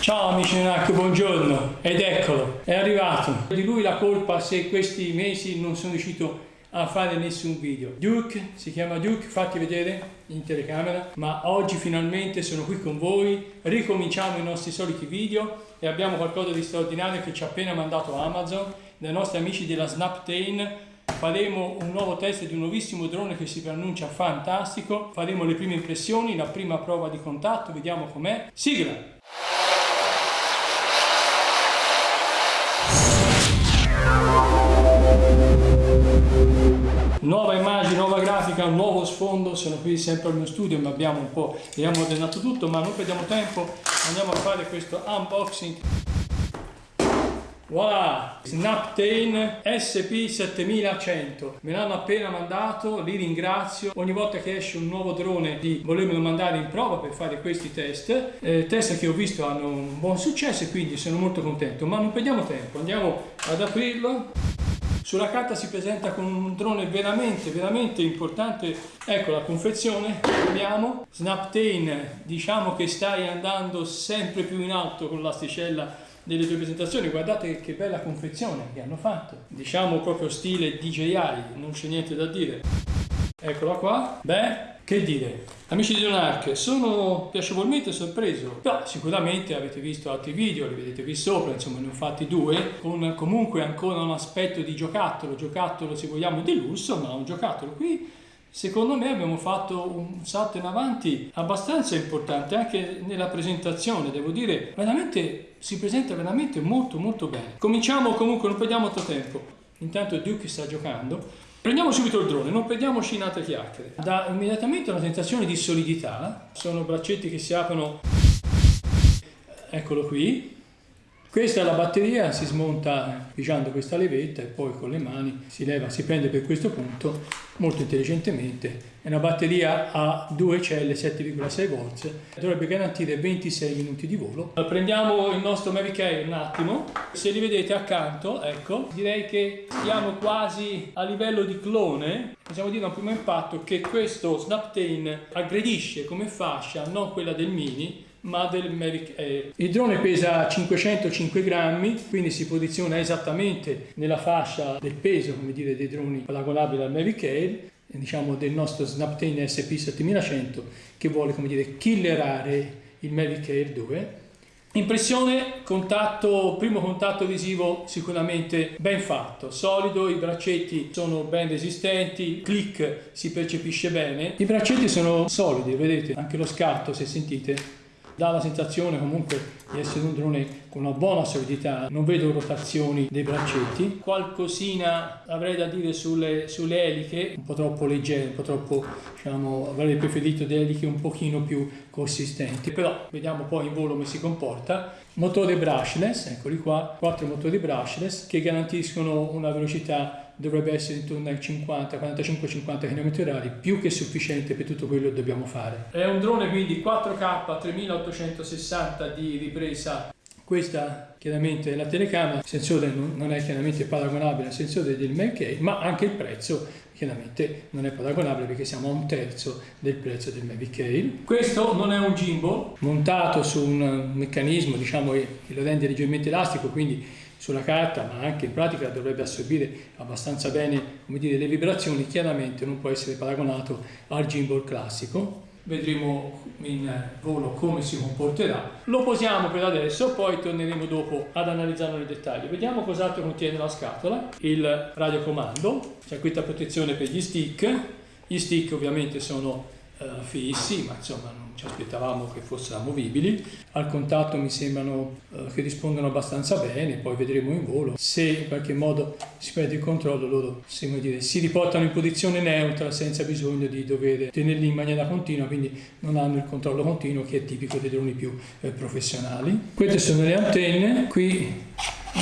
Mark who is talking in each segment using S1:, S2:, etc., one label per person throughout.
S1: Ciao amici NAC, buongiorno ed eccolo, è arrivato. Di lui la colpa se questi mesi non sono riuscito a fare nessun video. Duke, si chiama Duke, fatti vedere in telecamera, ma oggi finalmente sono qui con voi, ricominciamo i nostri soliti video e abbiamo qualcosa di straordinario che ci ha appena mandato Amazon, dai nostri amici della Snaptain faremo un nuovo test di un nuovissimo drone che si preannuncia fantastico, faremo le prime impressioni, la prima prova di contatto, vediamo com'è. Sigla! Nuova immagine, nuova grafica, un nuovo sfondo, sono qui sempre al mio studio ma abbiamo un po', abbiamo ordenato tutto ma non perdiamo tempo, andiamo a fare questo unboxing. Voilà, Snaptain SP7100, me l'hanno appena mandato, li ringrazio, ogni volta che esce un nuovo drone di volermelo mandare in prova per fare questi test, eh, test che ho visto hanno un buon successo e quindi sono molto contento, ma non perdiamo tempo, andiamo ad aprirlo. Sulla carta si presenta con un drone veramente, veramente importante. Ecco la confezione, vediamo. Snaptain, diciamo che stai andando sempre più in alto con l'asticella delle tue presentazioni, guardate che bella confezione che hanno fatto, diciamo proprio stile DJI, non c'è niente da dire. Eccola qua, beh, che dire, amici di Donark, sono piacevolmente sorpreso, però sicuramente avete visto altri video, li vedete qui sopra, insomma ne ho fatti due, con comunque ancora un aspetto di giocattolo, giocattolo se vogliamo di lusso, ma un giocattolo qui Secondo me abbiamo fatto un salto in avanti abbastanza importante anche nella presentazione, devo dire, veramente si presenta veramente molto molto bene. Cominciamo comunque, non perdiamo altro tempo. Intanto Duke sta giocando. Prendiamo subito il drone, non perdiamoci in altre chiacchiere. Dà immediatamente una sensazione di solidità, sono braccetti che si aprono, eccolo qui, questa è la batteria, si smonta pigiando questa levetta e poi con le mani si leva, si prende per questo punto molto intelligentemente. È una batteria a due celle 7,6 volt, dovrebbe garantire 26 minuti di volo. Prendiamo il nostro Mavic Air un attimo, se li vedete accanto, ecco, direi che siamo quasi a livello di clone. Possiamo dire a un primo impatto che questo Snaptain aggredisce come fascia non quella del Mini, ma del Mavic Air. Il drone pesa 505 grammi, quindi si posiziona esattamente nella fascia del peso, come dire, dei droni paragonabili al Mavic Air, diciamo del nostro Snaptain SP7100 che vuole, come dire, killerare il Mavic Air 2. Impressione, contatto, primo contatto visivo sicuramente ben fatto, solido, i braccetti sono ben resistenti, click si percepisce bene. I braccetti sono solidi, vedete, anche lo scatto se sentite dà la sensazione comunque di essere un drone con una buona solidità, non vedo rotazioni dei braccetti. Qualcosina avrei da dire sulle, sulle eliche, un po' troppo leggere, un po' troppo, diciamo, avrei preferito delle eliche un pochino più consistenti, però vediamo poi in volo come si comporta. Motore brushless, eccoli qua, quattro motori brushless che garantiscono una velocità dovrebbe essere intorno ai 50, 45-50 km/h, più che sufficiente per tutto quello che dobbiamo fare. È un drone quindi 4K 3860 di ripresa questa chiaramente è la telecamera, il sensore non è chiaramente paragonabile al sensore del Mavic ma anche il prezzo chiaramente non è paragonabile perché siamo a un terzo del prezzo del Mavic Air. Questo non è un gimbal montato su un meccanismo diciamo, che lo rende leggermente elastico, quindi sulla carta ma anche in pratica dovrebbe assorbire abbastanza bene dire, le vibrazioni, chiaramente non può essere paragonato al gimbal classico. Vedremo in volo come si comporterà. Lo posiamo per adesso, poi torneremo dopo ad analizzarlo nel dettaglio. Vediamo cos'altro contiene la scatola. Il radiocomando, c'è questa protezione per gli stick. Gli stick ovviamente sono uh, fissi, ma insomma non ci aspettavamo che fossero amovibili. Al contatto mi sembrano uh, che rispondono abbastanza bene, poi vedremo in volo. Se in qualche modo si perde il controllo, loro dire, si riportano in posizione neutra senza bisogno di dover tenerli in maniera continua, quindi non hanno il controllo continuo che è tipico dei droni più eh, professionali. Queste sono le antenne, qui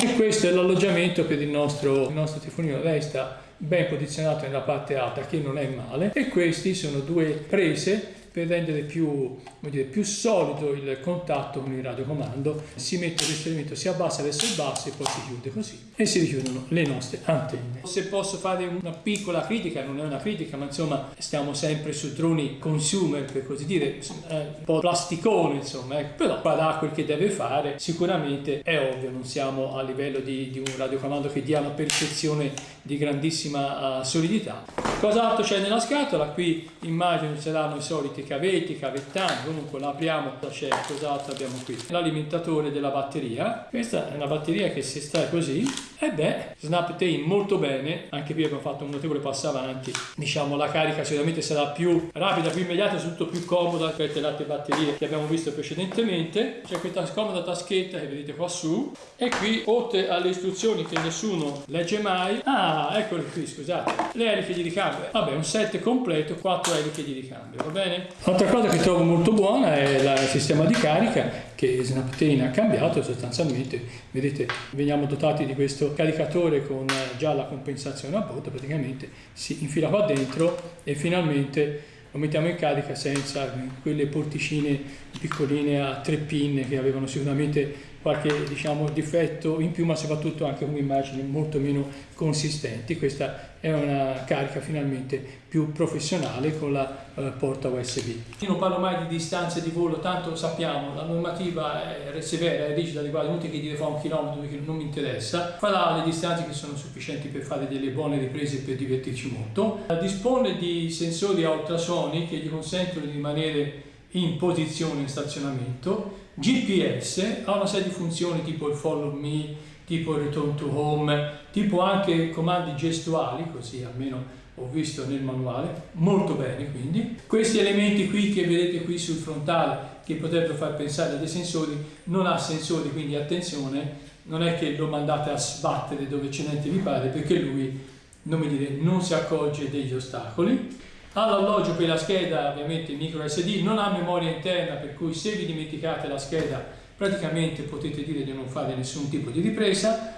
S1: e questo è l'alloggiamento per il nostro, il nostro tifonino. Resta ben posizionato nella parte alta che non è male e questi sono due prese per rendere più, dire, più solido il contatto con il radiocomando. Si mette questo elemento, si abbassa verso il basso e poi si chiude così e si richiudono le nostre antenne. Se posso fare una piccola critica, non è una critica, ma insomma stiamo sempre su droni consumer per così dire, un po' plasticone insomma, ecco. però farà quel che deve fare, sicuramente è ovvio, non siamo a livello di, di un radiocomando che dia la percezione di grandissima uh, solidità. Cos'altro c'è nella scatola? Qui immagino saranno i soliti cavetti, cavettani, comunque la apriamo, c'è cos'altro abbiamo qui? L'alimentatore della batteria, questa è una batteria che si estrae così, e beh, Snaptain molto bene, anche qui abbiamo fatto un notevole passo avanti, diciamo la carica sicuramente sarà più rapida, più immediata, soprattutto più comoda rispetto alle altre batterie che abbiamo visto precedentemente, c'è questa scomoda taschetta che vedete qua su, e qui oltre alle istruzioni che nessuno legge mai, ah eccole qui scusate, le eliche di ricambio, vabbè un set completo, 4 eliche di ricambio, va bene? Altra cosa che trovo molto buona è il sistema di carica che Snaptain ha cambiato sostanzialmente, vedete veniamo dotati di questo caricatore con già la compensazione a bordo, praticamente si infila qua dentro e finalmente lo mettiamo in carica senza quelle porticine piccoline a tre pin che avevano sicuramente qualche diciamo, difetto in più ma soprattutto anche come immagini molto meno consistenti. Questa è una carica finalmente più professionale con la eh, porta USB io non parlo mai di distanze di volo tanto sappiamo la normativa è severa è rigida quasi inutile che dire fa un chilometro che non mi interessa. Farà le distanze che sono sufficienti per fare delle buone riprese e per divertirci molto. Dispone di sensori a ultrasoni che gli consentono di rimanere in posizione in stazionamento GPS ha una serie di funzioni tipo il follow me, tipo il return to home, tipo anche comandi gestuali, così almeno ho visto nel manuale, molto bene quindi. Questi elementi qui che vedete qui sul frontale che potrebbero far pensare a dei sensori, non ha sensori, quindi attenzione, non è che lo mandate a sbattere dove c'è niente vi pare, perché lui, non mi dire, non si accorge degli ostacoli all'alloggio per la scheda ovviamente micro SD non ha memoria interna per cui se vi dimenticate la scheda praticamente potete dire di non fare nessun tipo di ripresa.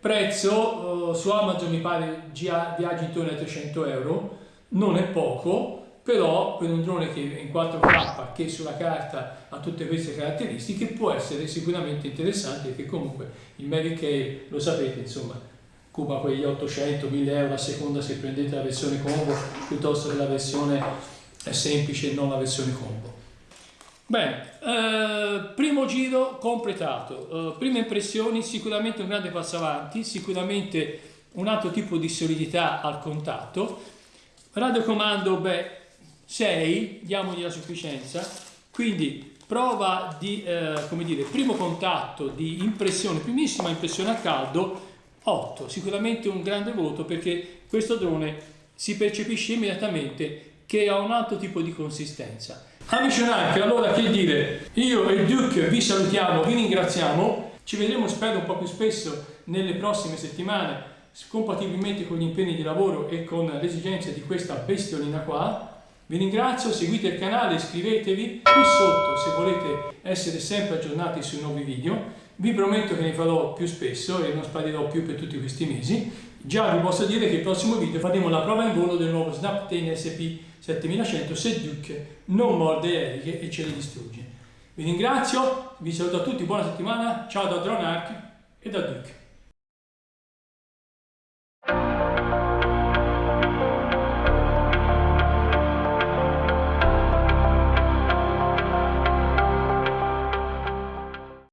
S1: Prezzo uh, su Amazon mi pare viaggi intorno ai 300 euro. Non è poco però per un drone che in 4K che sulla carta ha tutte queste caratteristiche può essere sicuramente interessante perché comunque il Mavic Air lo sapete insomma cuba quegli 800-1000 euro a seconda se prendete la versione combo piuttosto che la versione semplice e non la versione combo. Bene, eh, primo giro completato, eh, prime impressioni, sicuramente un grande passo avanti, sicuramente un altro tipo di solidità al contatto, radiocomando, beh, 6, diamogli la sufficienza, quindi prova di, eh, come dire, primo contatto di impressione, primissima impressione a caldo, 8, sicuramente un grande voto perché questo drone si percepisce immediatamente che ha un altro tipo di consistenza. Amici Nike, allora che dire, io e il Duke vi salutiamo, vi ringraziamo, ci vedremo spero un po' più spesso nelle prossime settimane, compatibilmente con gli impegni di lavoro e con le esigenze di questa bestiolina qua. Vi ringrazio, seguite il canale, iscrivetevi qui sotto se volete essere sempre aggiornati sui nuovi video vi prometto che ne farò più spesso e non sparirò più per tutti questi mesi. Già vi posso dire che il prossimo video faremo la prova in volo del nuovo Snap 10 SP 7100 se Duke non morde le eliche e ce le distrugge. Vi ringrazio, vi saluto a tutti, buona settimana, ciao da Dronarch e da Duke.